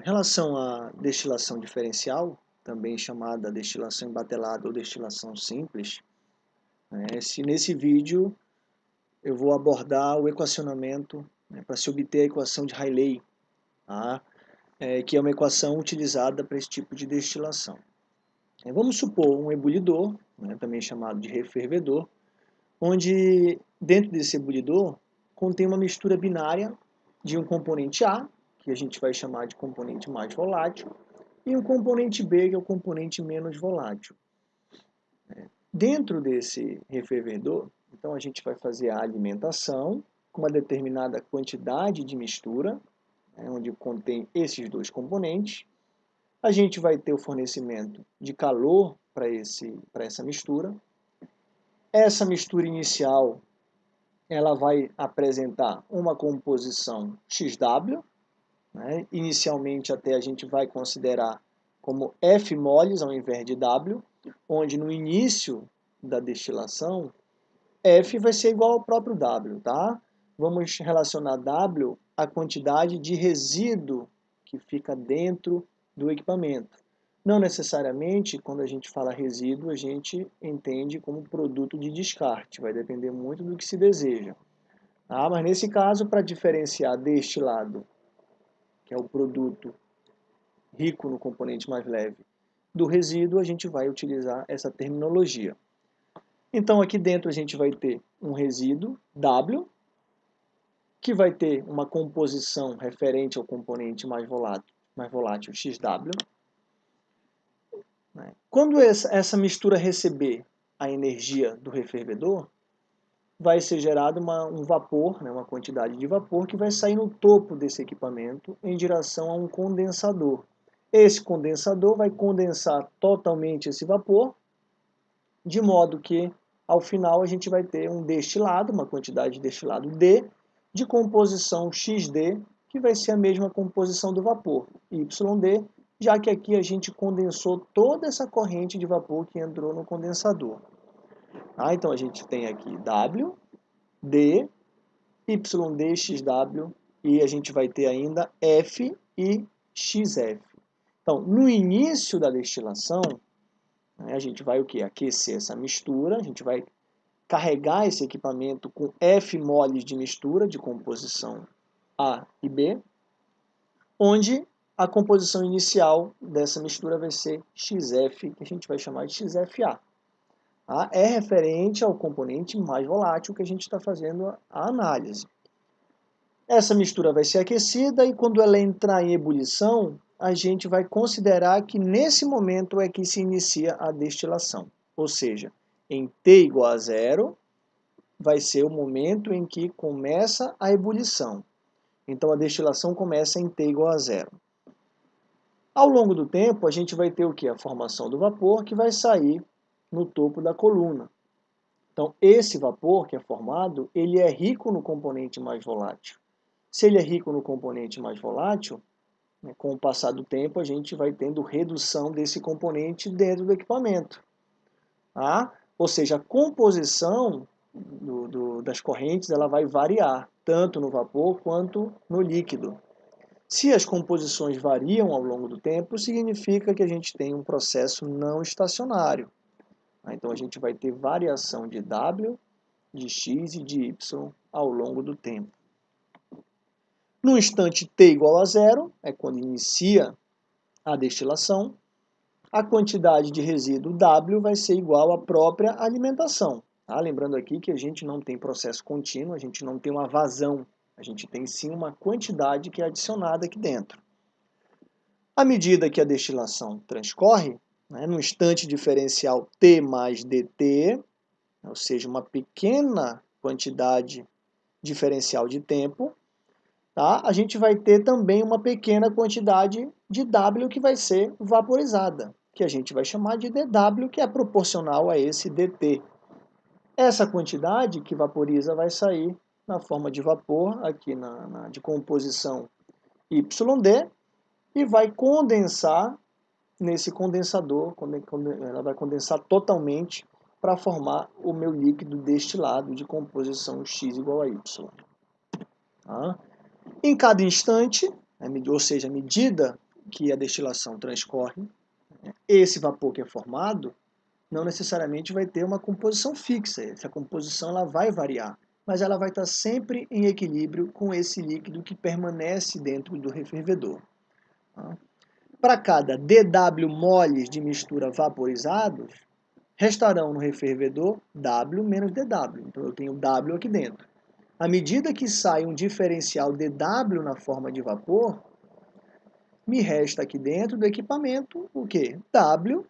Em relação à destilação diferencial, também chamada destilação embatelada ou destilação simples, né, se nesse vídeo eu vou abordar o equacionamento né, para se obter a equação de Rayleigh, tá? é, que é uma equação utilizada para esse tipo de destilação. É, vamos supor um ebulidor, né, também chamado de refervedor, onde dentro desse ebulidor contém uma mistura binária de um componente A, que a gente vai chamar de componente mais volátil, e um componente B, que é o componente menos volátil. Dentro desse refervedor, então a gente vai fazer a alimentação com uma determinada quantidade de mistura, né, onde contém esses dois componentes. A gente vai ter o fornecimento de calor para essa mistura. Essa mistura inicial ela vai apresentar uma composição XW, né? Inicialmente até a gente vai considerar como F moles ao invés de W, onde no início da destilação F vai ser igual ao próprio W, tá? Vamos relacionar W à quantidade de resíduo que fica dentro do equipamento. Não necessariamente, quando a gente fala resíduo, a gente entende como produto de descarte, vai depender muito do que se deseja. Ah, mas nesse caso, para diferenciar destilado que é o produto rico no componente mais leve, do resíduo, a gente vai utilizar essa terminologia. Então aqui dentro a gente vai ter um resíduo W, que vai ter uma composição referente ao componente mais volátil, mais volátil XW. Né? Quando essa mistura receber a energia do refervedor, vai ser gerado uma, um vapor, né, uma quantidade de vapor que vai sair no topo desse equipamento em direção a um condensador. Esse condensador vai condensar totalmente esse vapor, de modo que ao final a gente vai ter um destilado, uma quantidade de destilado D, de composição XD, que vai ser a mesma composição do vapor, YD, já que aqui a gente condensou toda essa corrente de vapor que entrou no condensador. Ah, então a gente tem aqui W, D, YD, XW e a gente vai ter ainda F e XF. Então, no início da destilação, né, a gente vai o que? Aquecer essa mistura, a gente vai carregar esse equipamento com F moles de mistura de composição A e B, onde a composição inicial dessa mistura vai ser XF, que a gente vai chamar de XFA tá? é referente ao componente mais volátil que a gente está fazendo a análise. Essa mistura vai ser aquecida e quando ela entrar em ebulição, a gente vai considerar que nesse momento é que se inicia a destilação. Ou seja, em T igual a zero, vai ser o momento em que começa a ebulição. Então a destilação começa em T igual a zero. Ao longo do tempo, a gente vai ter o que? A formação do vapor, que vai sair no topo da coluna. Então, esse vapor que é formado, ele é rico no componente mais volátil. Se ele é rico no componente mais volátil, né, com o passar do tempo, a gente vai tendo redução desse componente dentro do equipamento. Tá? Ou seja, a composição do, do, das correntes ela vai variar, tanto no vapor quanto no líquido. Se as composições variam ao longo do tempo, significa que a gente tem um processo não estacionário. Né? Então a gente vai ter variação de W, de X e de Y ao longo do tempo. No instante t igual a zero, é quando inicia a destilação, a quantidade de resíduo W vai ser igual à própria alimentação. Tá? Lembrando aqui que a gente não tem processo contínuo, a gente não tem uma vazão, a gente tem sim uma quantidade que é adicionada aqui dentro. À medida que a destilação transcorre, né, no instante diferencial t mais dt, ou seja, uma pequena quantidade diferencial de tempo, tá? a gente vai ter também uma pequena quantidade de W que vai ser vaporizada, que a gente vai chamar de dW, que é proporcional a esse dt. Essa quantidade que vaporiza vai sair na forma de vapor, aqui na, na de composição YD, e vai condensar nesse condensador, ela vai condensar totalmente para formar o meu líquido destilado de composição X igual a Y. Tá? Em cada instante, ou seja, à medida que a destilação transcorre, esse vapor que é formado não necessariamente vai ter uma composição fixa, essa composição ela vai variar, mas ela vai estar sempre em equilíbrio com esse líquido que permanece dentro do refervedor. Tá? Para cada dW moles de mistura vaporizados, restarão no refervedor W menos dW. Então eu tenho W aqui dentro. À medida que sai um diferencial dW na forma de vapor, me resta aqui dentro do equipamento o quê? W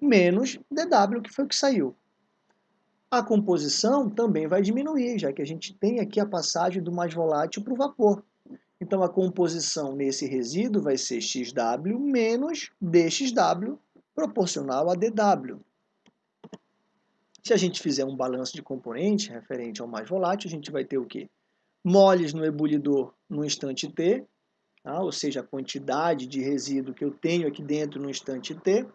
menos dW, que foi o que saiu. A composição também vai diminuir, já que a gente tem aqui a passagem do mais volátil para o vapor. Então, a composição nesse resíduo vai ser XW menos DXW, proporcional a DW. Se a gente fizer um balanço de componente referente ao mais volátil, a gente vai ter o quê? Moles no ebulidor no instante t, tá? ou seja, a quantidade de resíduo que eu tenho aqui dentro no instante t,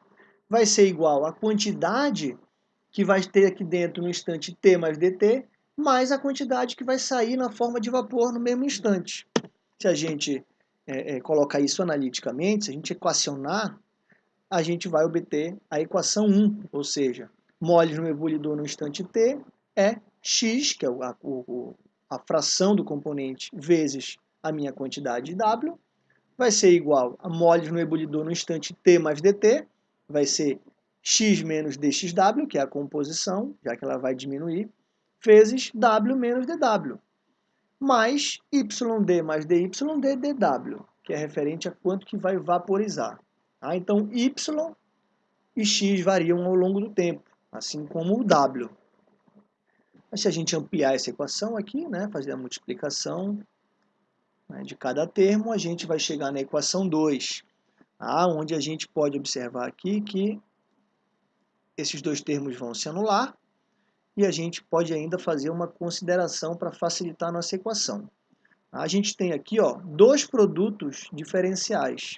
vai ser igual à quantidade que vai ter aqui dentro no instante t mais dt, mais a quantidade que vai sair na forma de vapor no mesmo instante. Se a gente é, é, colocar isso analiticamente, se a gente equacionar, a gente vai obter a equação 1, ou seja, moles no ebulidor no instante t é x, que é a, a fração do componente, vezes a minha quantidade W, vai ser igual a moles no ebulidor no instante t mais dt, vai ser x menos dxw, que é a composição, já que ela vai diminuir, vezes w menos dw, mais yd mais dy dw, que é referente a quanto que vai vaporizar. Tá? Então, y e x variam ao longo do tempo, assim como o w. Mas se a gente ampliar essa equação aqui, né, fazer a multiplicação né, de cada termo, a gente vai chegar na equação 2, ah, onde a gente pode observar aqui que esses dois termos vão se anular e a gente pode ainda fazer uma consideração para facilitar a nossa equação. A gente tem aqui ó, dois produtos diferenciais,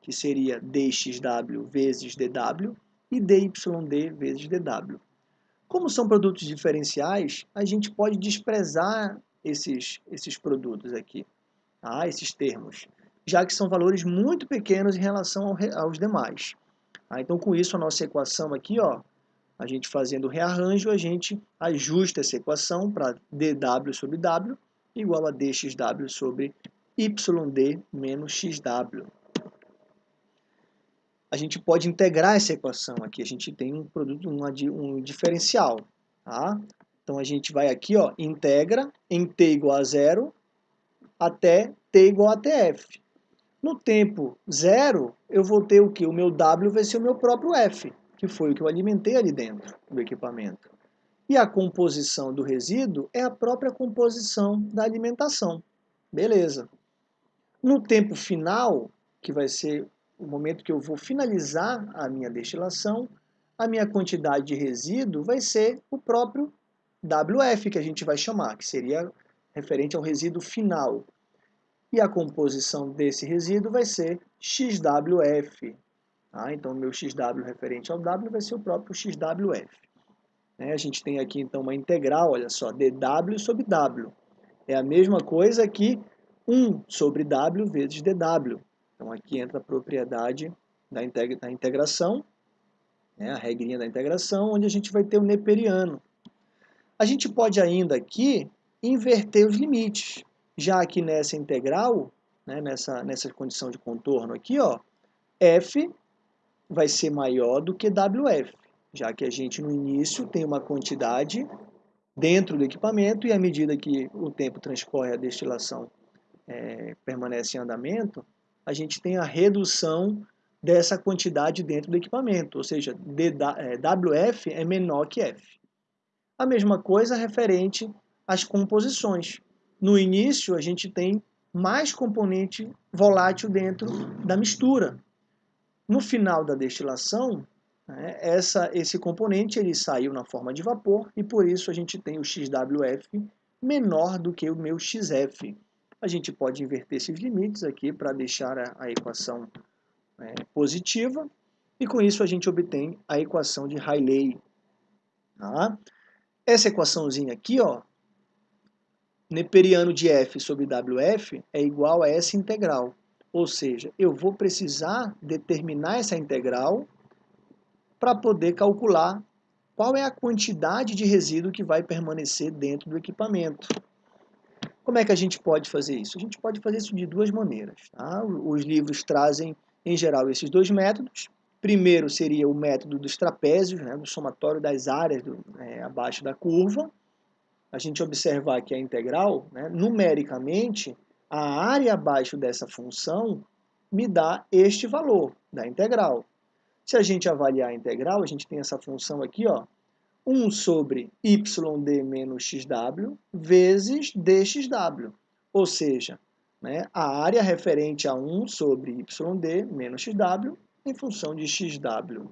que seria dxw vezes dw e dy vezes dw. Como são produtos diferenciais, a gente pode desprezar esses, esses produtos aqui, tá? esses termos já que são valores muito pequenos em relação ao, aos demais. Ah, então, com isso, a nossa equação aqui, ó, a gente fazendo o rearranjo, a gente ajusta essa equação para dw sobre w igual a dxw sobre yd menos xw. A gente pode integrar essa equação aqui, a gente tem um produto, um, um diferencial. Tá? Então, a gente vai aqui, ó, integra em t igual a zero até t igual a tf. No tempo zero, eu vou ter o que? O meu W vai ser o meu próprio F, que foi o que eu alimentei ali dentro do equipamento. E a composição do resíduo é a própria composição da alimentação. Beleza. No tempo final, que vai ser o momento que eu vou finalizar a minha destilação, a minha quantidade de resíduo vai ser o próprio WF, que a gente vai chamar, que seria referente ao resíduo final e a composição desse resíduo vai ser XWF. Tá? Então, meu XW referente ao W vai ser o próprio XWF. Né? A gente tem aqui, então, uma integral, olha só, dW sobre W. É a mesma coisa que 1 sobre W vezes dW. Então, aqui entra a propriedade da, integra da integração, né? a regrinha da integração, onde a gente vai ter o neperiano. A gente pode ainda aqui inverter os limites já aqui nessa integral, né, nessa, nessa condição de contorno aqui, ó, f vai ser maior do que wf, já que a gente no início tem uma quantidade dentro do equipamento e à medida que o tempo transcorre a destilação é, permanece em andamento, a gente tem a redução dessa quantidade dentro do equipamento, ou seja, WF é, é menor que F. A mesma coisa referente às composições. No início, a gente tem mais componente volátil dentro da mistura. No final da destilação, né, essa, esse componente ele saiu na forma de vapor e por isso a gente tem o XWF menor do que o meu XF. A gente pode inverter esses limites aqui para deixar a, a equação é, positiva e com isso a gente obtém a equação de Rayleigh. Tá? Essa equaçãozinha aqui, ó, neperiano de f sobre wf é igual a essa integral. Ou seja, eu vou precisar determinar essa integral para poder calcular qual é a quantidade de resíduo que vai permanecer dentro do equipamento. Como é que a gente pode fazer isso? A gente pode fazer isso de duas maneiras. Tá? Os livros trazem, em geral, esses dois métodos. Primeiro seria o método dos trapézios, né, do somatório das áreas do, é, abaixo da curva. A gente observar que a integral, né, numericamente, a área abaixo dessa função me dá este valor da integral. Se a gente avaliar a integral, a gente tem essa função aqui, ó, 1 sobre yd menos xw vezes dxw. Ou seja, né, a área referente a 1 sobre yd menos xw em função de xw.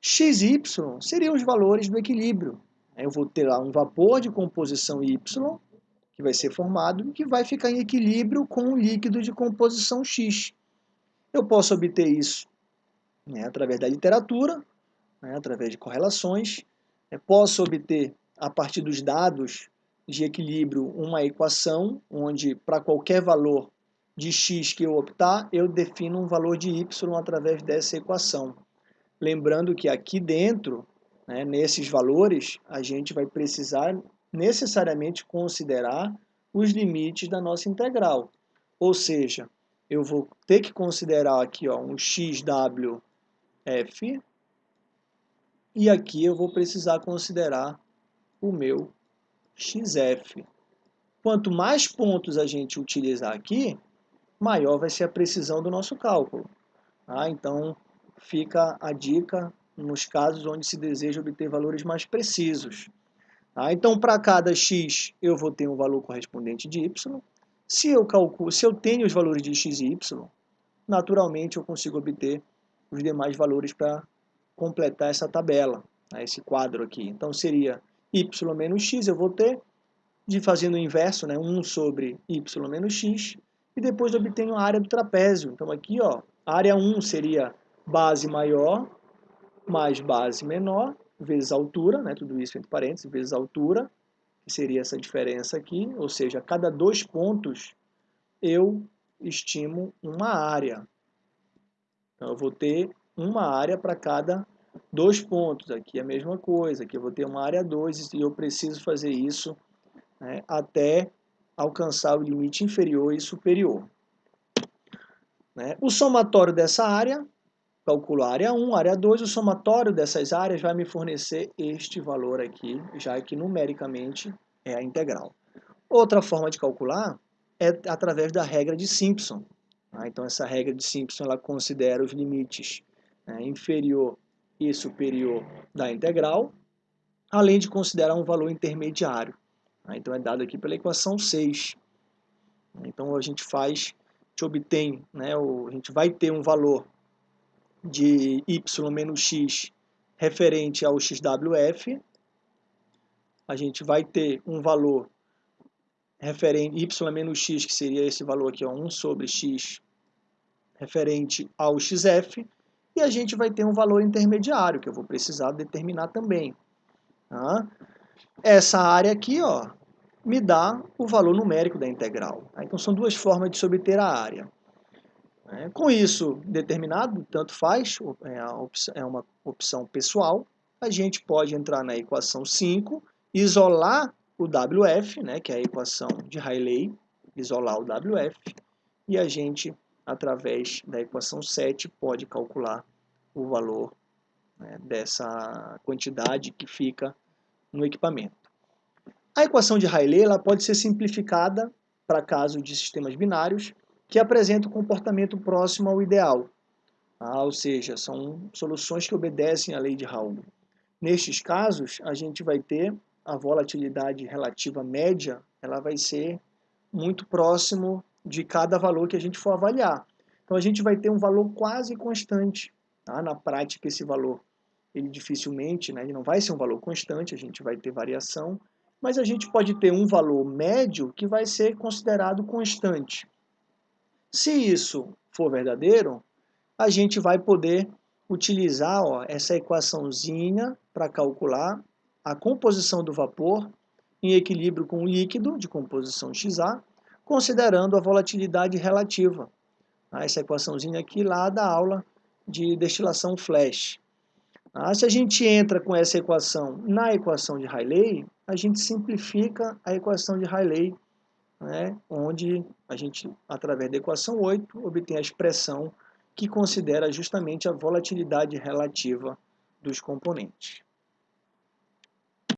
x e y seriam os valores do equilíbrio. Eu vou ter lá um vapor de composição y, que vai ser formado, e que vai ficar em equilíbrio com um líquido de composição x. Eu posso obter isso né, através da literatura, né, através de correlações. Eu posso obter, a partir dos dados de equilíbrio, uma equação, onde para qualquer valor de x que eu optar, eu defino um valor de y através dessa equação. Lembrando que aqui dentro, né, nesses valores, a gente vai precisar necessariamente considerar os limites da nossa integral. Ou seja, eu vou ter que considerar aqui ó, um xw f, e aqui eu vou precisar considerar o meu xf. Quanto mais pontos a gente utilizar aqui, maior vai ser a precisão do nosso cálculo. Tá? Então, fica a dica nos casos onde se deseja obter valores mais precisos. Tá? Então, para cada x, eu vou ter um valor correspondente de y. Se eu, calculo, se eu tenho os valores de x e y, naturalmente eu consigo obter os demais valores para completar essa tabela, né, esse quadro aqui. Então seria y menos x, eu vou ter, de fazendo o inverso, né, 1 sobre y menos x, e depois obtenho a área do trapézio. Então aqui, ó, área 1 seria base maior mais base menor, vezes altura, né, tudo isso entre parênteses, vezes altura, que seria essa diferença aqui, ou seja, a cada dois pontos eu estimo uma área. Então, eu vou ter uma área para cada dois pontos. Aqui é a mesma coisa, aqui eu vou ter uma área 2 e eu preciso fazer isso né, até alcançar o limite inferior e superior. Né? O somatório dessa área, calculo a área 1, área 2, o somatório dessas áreas vai me fornecer este valor aqui, já que numericamente é a integral. Outra forma de calcular é através da regra de Simpson. Tá? Então, essa regra de Simpson ela considera os limites né, inferior e superior da integral, além de considerar um valor intermediário. Tá? Então, é dado aqui pela equação 6. Então, a gente faz, a gente obtém, né, a gente vai ter um valor de y menos x referente ao xwf, a gente vai ter um valor referente y menos x, que seria esse valor aqui, ó, 1 sobre x, referente ao xf, e a gente vai ter um valor intermediário, que eu vou precisar determinar também. Tá? Essa área aqui ó, me dá o valor numérico da integral. Tá? Então são duas formas de se obter a área. É, com isso determinado, tanto faz, é, é uma opção pessoal, a gente pode entrar na equação 5, isolar o WF, né, que é a equação de Rayleigh, isolar o WF, e a gente, através da equação 7, pode calcular o valor né, dessa quantidade que fica no equipamento. A equação de Rayleigh ela pode ser simplificada para casos de sistemas binários que apresentam um comportamento próximo ao ideal, ah, ou seja, são soluções que obedecem à lei de Raoult. Nestes casos, a gente vai ter a volatilidade relativa média, ela vai ser muito próximo de cada valor que a gente for avaliar. Então a gente vai ter um valor quase constante. Tá? Na prática, esse valor ele dificilmente, né, ele não vai ser um valor constante, a gente vai ter variação, mas a gente pode ter um valor médio que vai ser considerado constante. Se isso for verdadeiro, a gente vai poder utilizar ó, essa equaçãozinha para calcular a composição do vapor em equilíbrio com o líquido de composição XA, considerando a volatilidade relativa. Ah, essa equaçãozinha aqui lá da aula de destilação flash. Ah, se a gente entra com essa equação na equação de Rayleigh, a gente simplifica a equação de Rayleigh, né, onde a gente, através da equação 8, obtém a expressão que considera justamente a volatilidade relativa dos componentes.